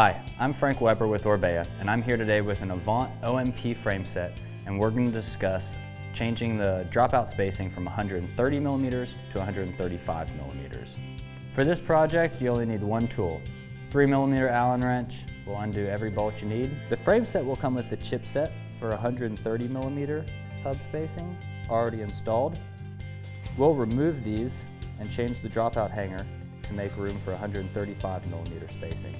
Hi, I'm Frank Weber with Orbea, and I'm here today with an Avant OMP frame set, and we're going to discuss changing the dropout spacing from 130 millimeters to 135 millimeters. For this project, you only need one tool. 3 millimeter Allen wrench will undo every bolt you need. The frame set will come with the chipset for 130 millimeter hub spacing already installed. We'll remove these and change the dropout hanger to make room for 135 millimeter spacing.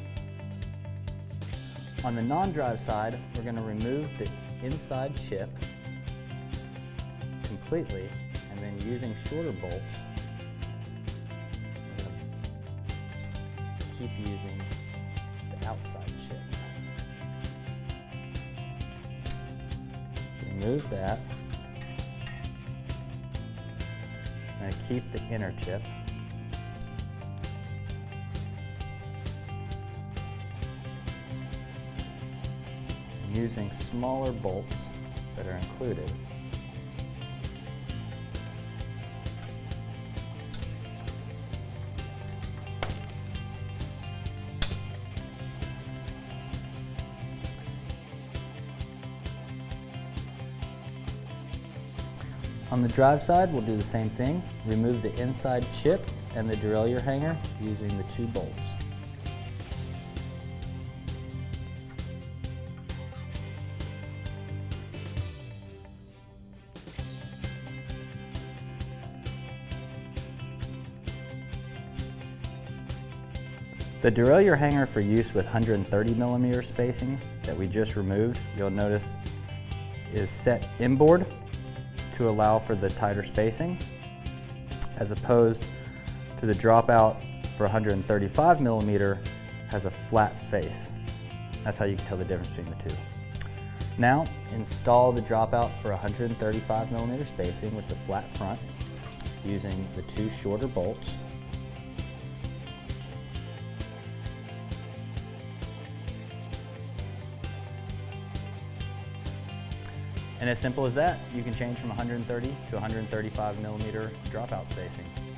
On the non-drive side, we're going to remove the inside chip completely and then using shorter bolts, keep using the outside chip. Remove that. And keep the inner chip. Using smaller bolts that are included. On the drive side, we'll do the same thing. Remove the inside chip and the derailleur hanger using the two bolts. The derailleur hanger for use with 130 millimeter spacing that we just removed, you'll notice is set inboard to allow for the tighter spacing, as opposed to the dropout for 135 millimeter has a flat face. That's how you can tell the difference between the two. Now, install the dropout for 135 millimeter spacing with the flat front using the two shorter bolts And as simple as that, you can change from 130 to 135 millimeter dropout spacing.